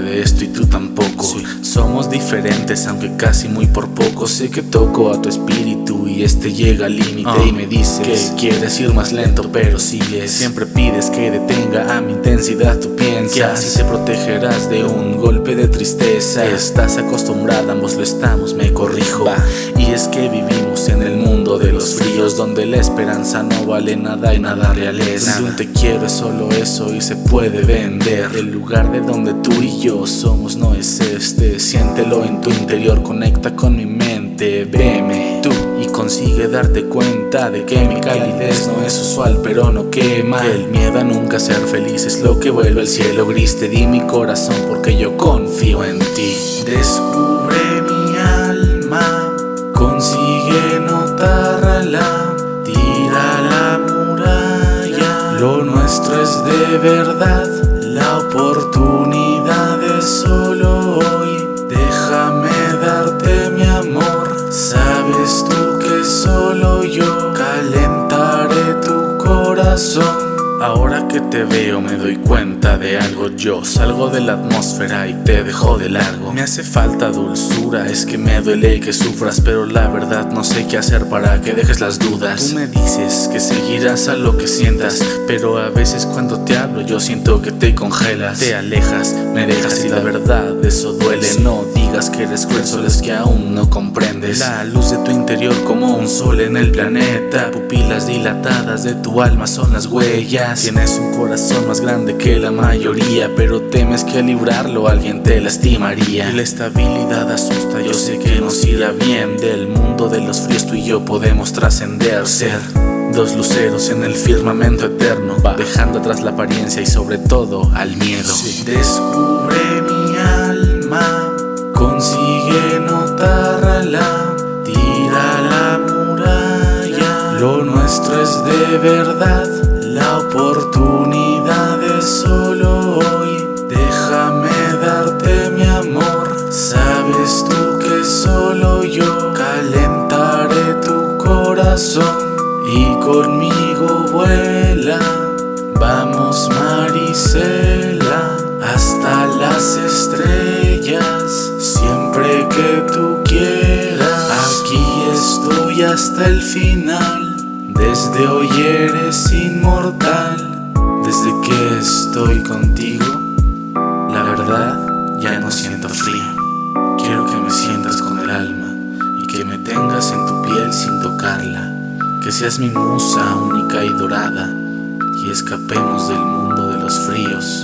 de esto y tú tampoco. Somos diferentes aunque casi muy por poco. Sé que toco a tu espíritu y este llega al límite Ah. Y me dices que quieres ir más lento pero sigues Siempre pides que detenga a mi intensidad tú piensas Que así te protegerás de un golpe de tristeza. Estás acostumbrada, ambos lo estamos, me corrijo Y es que vivimos en el mundo de los fríos Donde la esperanza no vale nada y nada real es Donde un te quiero es solo eso y se puede vender. El lugar de donde tú y yo somos no es este. Siéntelo en tu interior, conecta con mi mente. Veme tú y consigue darte cuenta De que mi calidez no es usual pero no quema. Que el miedo a nunca ser feliz es lo que vuelve el cielo gris. Te di mi corazón porque yo confío en ti. Descubre es de verdad La oportunidad es solo Ahora que te veo me doy cuenta de algo. Yo salgo de la atmósfera y te dejo de largo. Me hace falta dulzura, es que me duele que sufras Pero la verdad no sé qué hacer para que dejes las dudas. Tú me dices que seguirás a lo que sientas Pero a veces cuando te hablo yo siento que te congelas. Te alejas, me dejas y la verdad eso duele. No digas que eres cruel, solo es que aún no comprendes La luz de tu interior como un sol en el planeta. Pupilas dilatadas de tu alma son las huellas. Tienes un corazón más grande que la mayoría Pero temes que al librarlo alguien te lastimaría. Y la estabilidad asusta, yo sé que nos irá bien. Del mundo de los fríos tú y yo podemos trascender Ser Dos luceros en el firmamento eterno Dejando atrás la apariencia y sobre todo al miedo. Descubre mi alma Consigue y conmigo vuela. Vamos Marisela hasta las estrellas, siempre que tú quieras. Aquí estoy hasta el final, desde hoy eres inmortal. Desde que estoy contigo, la verdad ya no siento frío. Quiero que me sientas con el alma y que me tengas en tu sin tocarla. Que seas mi musa única y dorada y escapemos del mundo de los fríos